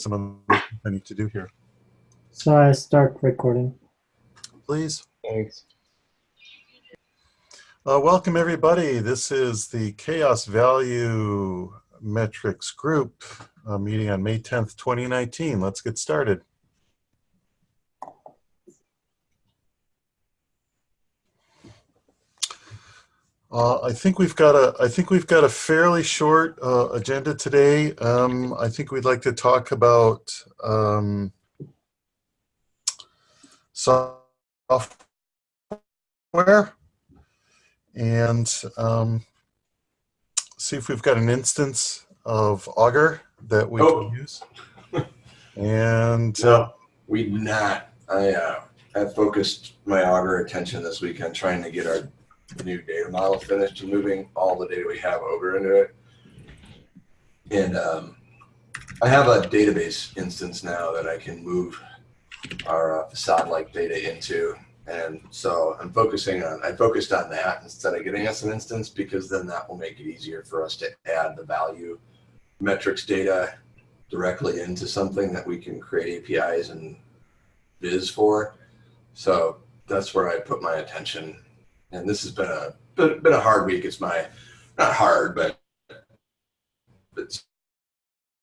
some other things I need to do here. So I start recording. Please. Thanks. Uh, welcome, everybody. This is the CHAOSS Value Metrics Group uh, meeting on May 10th, 2019. Let's get started. Uh, I think we've got a I think we've got a fairly short uh, agenda today. Um, I think we'd like to talk about um, software and um, see if we've got an instance of Augur that we Oh. can use. And uh, we not. I uh, have focused my Augur attention this weekend trying to get our new data model finished and moving all the data we have over into it. And um, I have a database instance now that I can move our uh, facade-like data into. And so I'm focusing on, I focused on that instead of getting us an instance because then that will make it easier for us to add the value metrics data directly into something that we can create APIs and viz for. So that's where I put my attention. And this has been a been, been a hard week. It's my not hard, but it's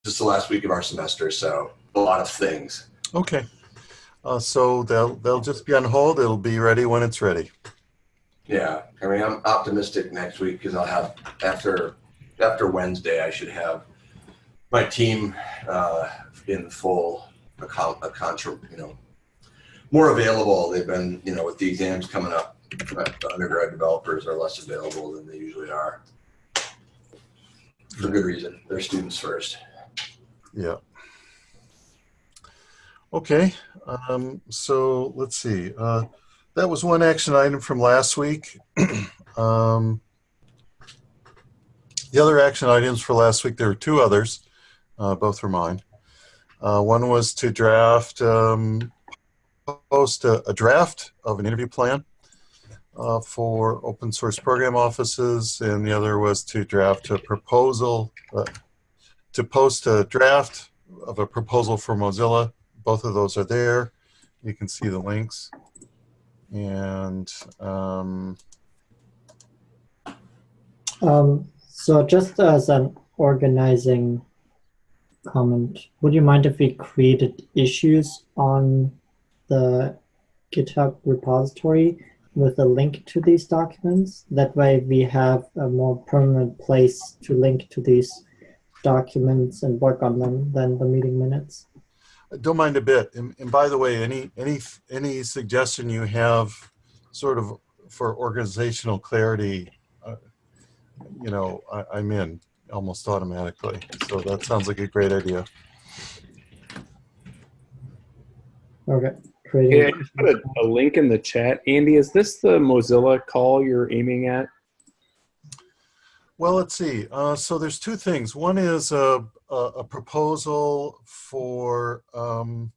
just the last week of our semester, so a lot of things. okay, uh, so they'll they'll just be on hold. It'll be ready when it's ready. Yeah, I mean, I'm optimistic next week because I'll have after after Wednesday, I should have my team uh, in full account, a contra, you know, more available. They've been, you know, with the exams coming up, the undergrad developers are less available than they usually are. For good reason. They're students first. Yeah. Okay, um, so let's see. Uh, that was one action item from last week. um, the other action items for last week, there were two others. Uh, both were mine. Uh, one was to draft, um, post a, a draft of an interview plan uh, for open source program offices, and the other was to draft a proposal, uh, to post a draft of a proposal for Mozilla. Both of those are there. You can see the links. And um, Um, so just as an organizing comment, would you mind if we created issues on the GitHub repository with a link to these documents? That way we have a more permanent place to link to these documents and work on them than the meeting minutes. I don't mind a bit. And, and by the way, any any any suggestion you have, sort of for organizational clarity, uh, you know, I, I'm in almost automatically. So that sounds like a great idea. Okay, creating. Yeah, I just put a, a link in the chat. Andy, is this the Mozilla call you're aiming at? Well, let's see. Uh, so there's two things. One is a, a, a proposal for um,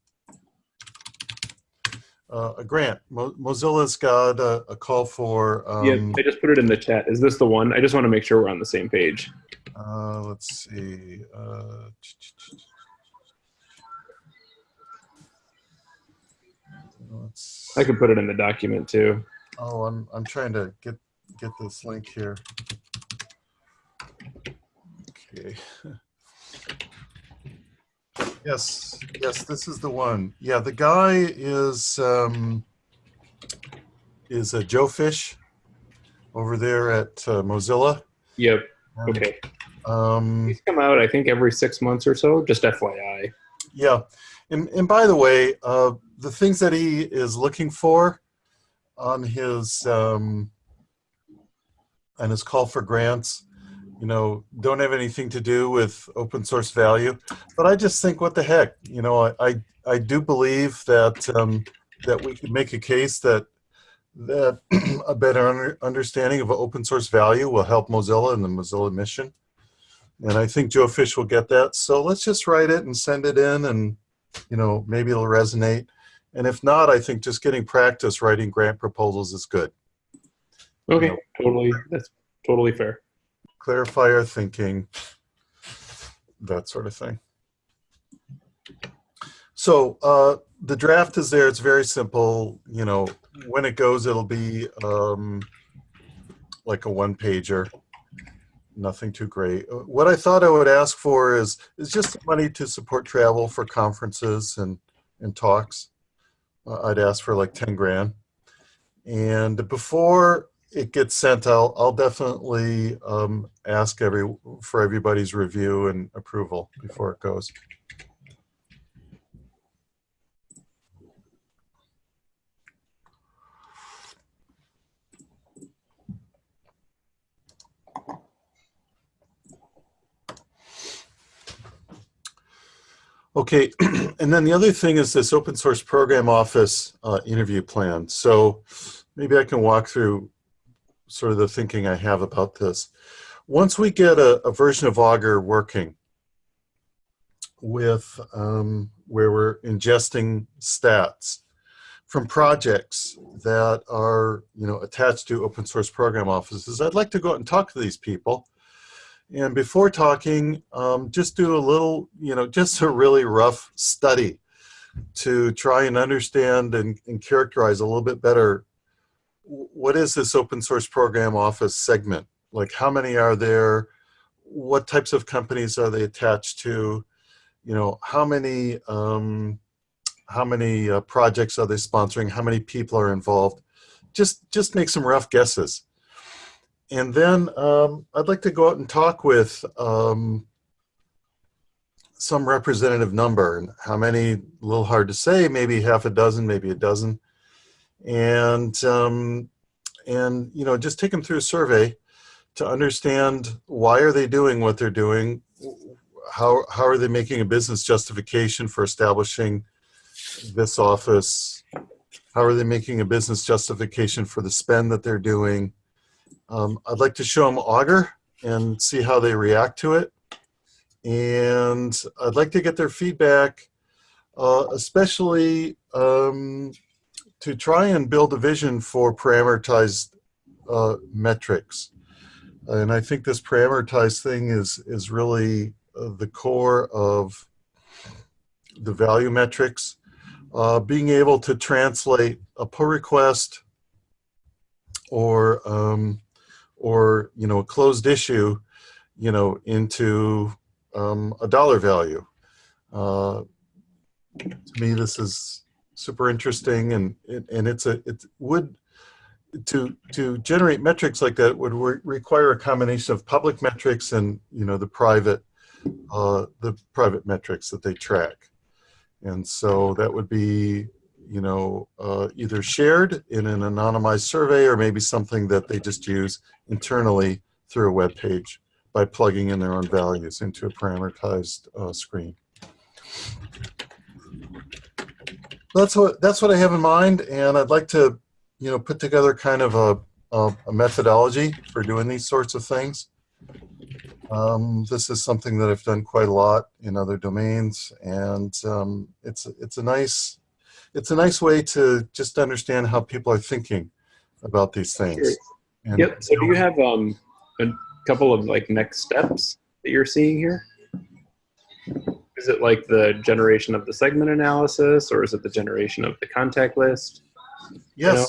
uh, a grant. Mo Mozilla's got a, a call for. Um, yeah, I just put it in the chat. Is this the one? I just want to make sure we're on the same page. Uh, let's see. Uh, let's, I could put it in the document too. oh, I'm I'm trying to get get this link here. Okay. Yes, yes, this is the one. Yeah, the guy is um, is a Joe Fish over there at uh, Mozilla. Yep. And, Okay. Um, These come out, I think, every six months or so. Just FYI. Yeah, and and by the way, uh, the things that he is looking for on his um, his call for grants, you know, don't have anything to do with open source value. But I just think, what the heck, you know, I I, I do believe that um, that we could make a case that that a better under, understanding of open source value will help Mozilla and the Mozilla mission. And I think Joe Fish will get that. So let's just write it and send it in and, you know, maybe it'll resonate. And if not, I think just getting practice writing grant proposals is good. Okay. Yep. Totally. That's totally fair. Clarify our thinking, that sort of thing. So uh, the draft is there. It's very simple. You know, when it goes, it'll be um, like a one pager. Nothing too great. Uh, What I thought I would ask for is is just money to support travel for conferences and and talks. I'd ask for like ten grand. And before it gets sent, I'll I'll definitely um, ask every for everybody's review and approval before it goes. Okay, and then the other thing is this open source program office uh, interview plan. So maybe I can walk through sort of the thinking I have about this. Once we get a, a version of Augur working with um, where we're ingesting stats from projects that are you know attached to open source program offices, I'd like to go out and talk to these people and before talking, um, just do a little, you know, just a really rough study to try and understand and, and characterize a little bit better what is this open source program office segment? Like how many are there? What types of companies are they attached to? You know, how many, um, how many uh, projects are they sponsoring? How many people are involved? Just, just make some rough guesses and then um, I'd like to go out and talk with um, some representative number. And how many, a little hard to say, maybe half a dozen, maybe a dozen. And, um, and you know, just take them through a survey to understand why are they doing what they're doing? How, how are they making a business justification for establishing this office? How are they making a business justification for the spend that they're doing? Um, I'd like to show them Augur and see how they react to it. And I'd like to get their feedback, uh, especially um, to try and build a vision for parameterized uh, metrics. And I think this parameterized thing is, is really uh, the core of the value metrics. Uh, being able to translate a pull request or um, or you know a closed issue you know into um, a dollar value. Uh, to me this is super interesting and and it's a it would to to generate metrics like that would re require a combination of public metrics and you know the private uh, the private metrics that they track. And so that would be you know, uh, either shared in an anonymized survey or maybe something that they just use internally through a web page by plugging in their own values into a parameterized uh, screen. That's what that's what I have in mind, and I'd like to, you know, put together kind of a, a, a methodology for doing these sorts of things. Um, this is something that I've done quite a lot in other domains, and um, it's it's a nice it's a nice way to just understand how people are thinking about these things. And, yep. So do you have um, a couple of like next steps that you're seeing here? Is it like the generation of the segment analysis or is it the generation of the contact list? Yes. You know?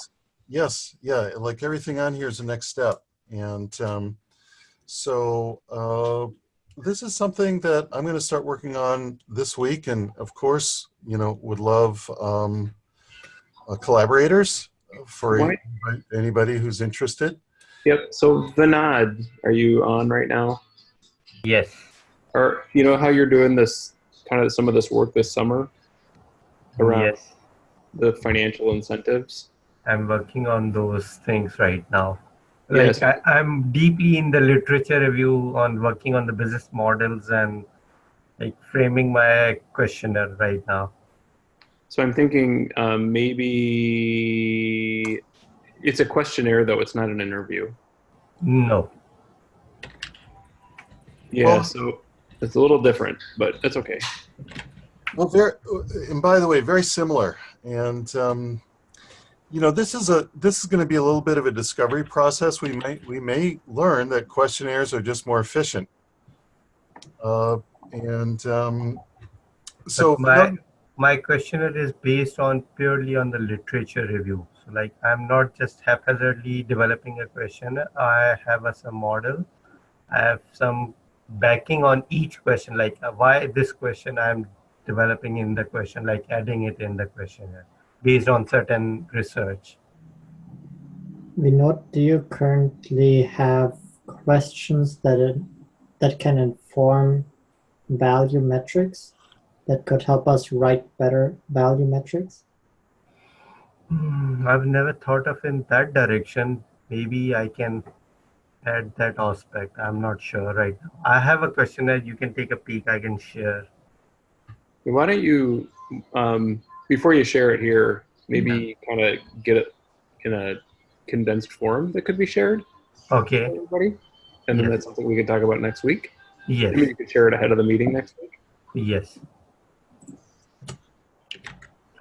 Yes. Yeah. Like everything on here is the next step. And um, so uh, this is something that I'm going to start working on this week. And of course, you know, would love um, uh, collaborators for anybody, anybody who's interested. Yep. So Vinod, are you on right now? Yes. Or you know how you're doing this kind of some of this work this summer around yes. the financial incentives? I'm working on those things right now. Like yes. I, I'm deeply in the literature review on working on the business models and like framing my questionnaire right now. So I'm thinking um, maybe it's a questionnaire though, it's not an interview. No. Yeah, well, so it's a little different, but that's okay. Well, very, and by the way, very similar. And um, you know, this is a this is going to be a little bit of a discovery process. We may we may learn that questionnaires are just more efficient. Uh, and um, so my my questionnaire is based on purely on the literature review. So like I'm not just haphazardly developing a question. I have a some model. I have some backing on each question, like uh, why this question I'm developing in the question, like adding it in the questionnaire based on certain research. Vinod, do you currently have questions that that can inform value metrics that could help us write better value metrics? Hmm, I've never thought of in that direction. Maybe I can add that aspect. I'm not sure right now. I have a question that you can take a peek. I can share. Why don't you, um, before you share it here, maybe kind of get it in a condensed form that could be shared. Okay. Everybody, and then Yes. that's something we could talk about next week. Yes. Maybe you could share it ahead of the meeting next week. Yes.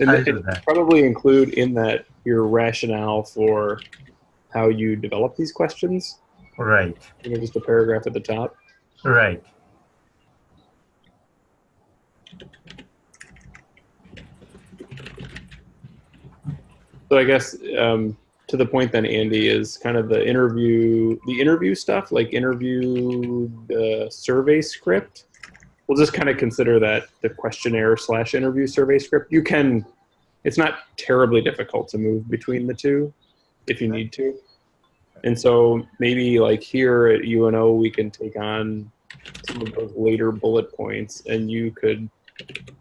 And I'll then do that. probably include in that your rationale for how you develop these questions. Right. You know, just a paragraph at the top. Right. So I guess um, to the point then, Andy, is kind of the interview, the interview stuff, like interview the survey script. We'll just kind of consider that the questionnaire slash interview survey script. You can, it's not terribly difficult to move between the two if you need to. And so maybe like here at UNO, we can take on some of those later bullet points and you could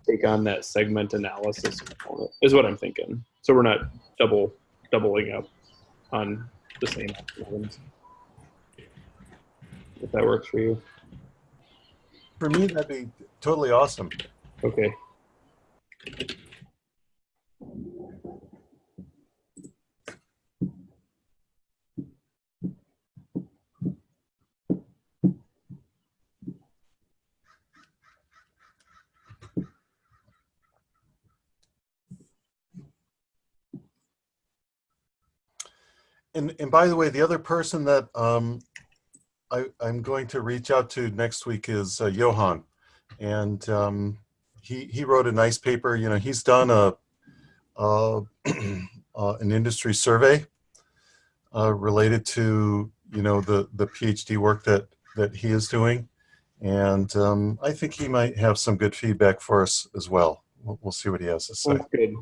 take on that segment analysis component is what I'm thinking. So we're not double doubling up on the same items. If that works for you. For me, that'd be totally awesome. Okay. And and by the way, the other person that um, I I'm going to reach out to next week is uh, Johan, and um, he he wrote a nice paper. You know, he's done a uh, uh, an industry survey uh, related to you know the the PhD work that that he is doing, and um, I think he might have some good feedback for us as well. We'll, we'll see what he has to say. Sounds good.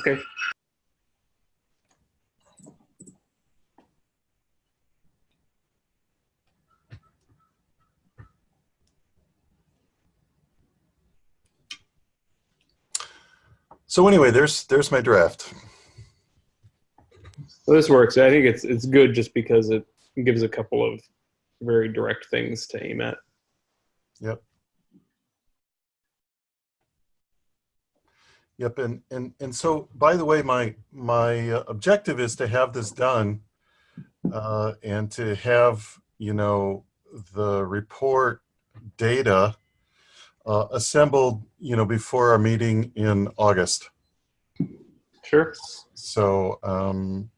Okay. So anyway, there's there's my draft. So this works. I think it's it's good just because it gives a couple of very direct things to aim at. Yep. Yep, and and and so by the way, my my uh, objective is to have this done, uh, and to have you know the report data uh, assembled, you know, before our meeting in August. Sure. So, um,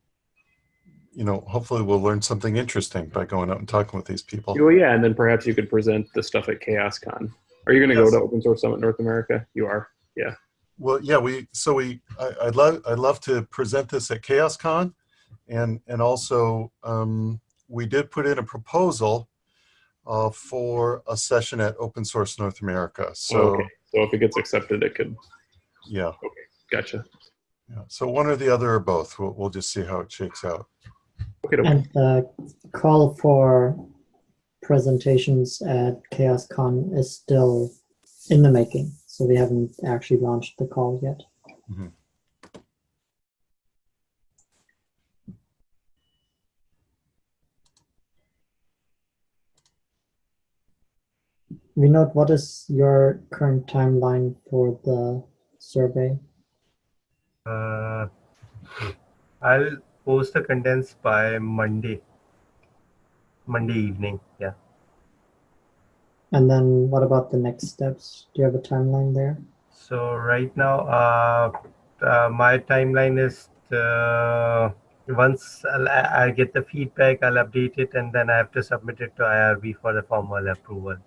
you know, hopefully we'll learn something interesting by going out and talking with these people. Well, yeah, and then perhaps you could present the stuff at CHAOSScon. Are you going to Yes. go to Open Source Summit North America? You are. Yeah. Well, yeah, we so we I, I'd love I'd love to present this at CHAOSScon, and and also um, we did put in a proposal uh, for a session at Open Source North America. So okay. So if it gets accepted, it could. yeah, Okay. Gotcha. yeah, so one or the other or both. We'll we'll just see how it shakes out. Okay. And the call for presentations at CHAOSScon is still in the making. So we haven't actually launched the call yet. Mhm. Vinod, what is your current timeline for the survey? Uh, I'll post the contents by Monday. Monday evening. Yeah. And then what about the next steps? Do you have a timeline there? So right now, uh, uh, my timeline is uh, once I'll, I get the feedback, I'll update it, and then I have to submit it to IRB for the formal approval.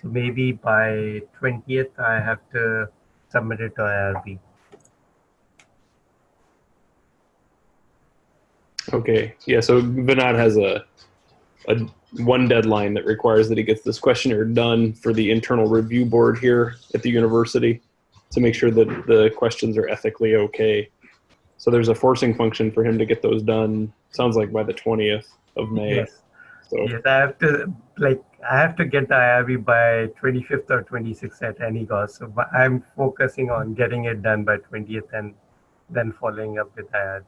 So maybe by 20th, I have to submit it to IRB. Okay, yeah, so Vinod has a, a one deadline that requires that he gets this questionnaire done for the internal review board here at the university to make sure that the questions are ethically okay. So there's a forcing function for him to get those done, sounds like by the 20th of May. Yes. So, Yes, I have to like I have to get the IRB by 25th or 26th at any cost. So but I'm focusing on getting it done by 20th and then following up with IRB.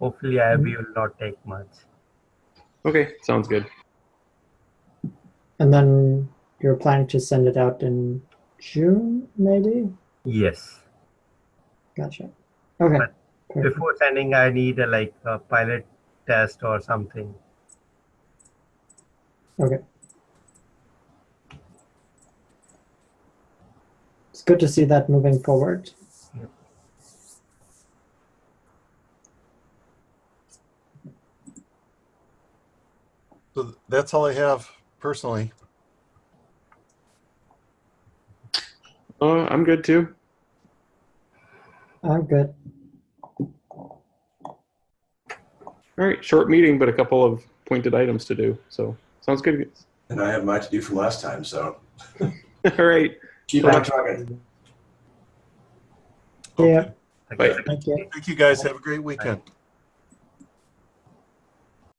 Hopefully IRB mm-hmm. will not take much. okay, sounds good. And then you're planning to send it out in June, maybe? Yes. Gotcha. Okay. But. Before sending, I need a like a pilot test or something. Okay. It's good to see that moving forward. So that's all I have personally. Uh, I'm good too. I'm good. All right, short meeting, but a couple of pointed items to do. So sounds good. And I have my to do from last time, so All right, keep on trucking. Yeah. Bye. Thank you. Thank you guys. Have a great weekend.